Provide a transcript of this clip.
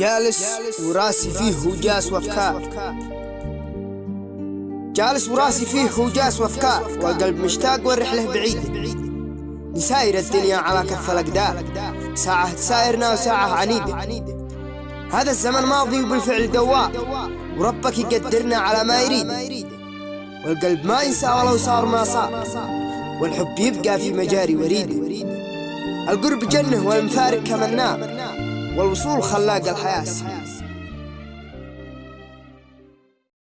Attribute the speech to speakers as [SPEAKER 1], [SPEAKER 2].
[SPEAKER 1] جالس وراسي فيه وجاس وافكار جالس وراسي فيه وجاس وافكار والقلب مشتاق والرحلة بعيدة نساير الدنيا على كف الأقدار. ساعة تسايرنا وساعة عنيدة هذا الزمن ماضي وبالفعل دوام وربك يقدرنا على ما يريد. والقلب ما ينسى ولو صار ما صار. والحب يبقى في مجاري وريده القرب جنة والمفارق كما النار والوصول خلاق الحياة.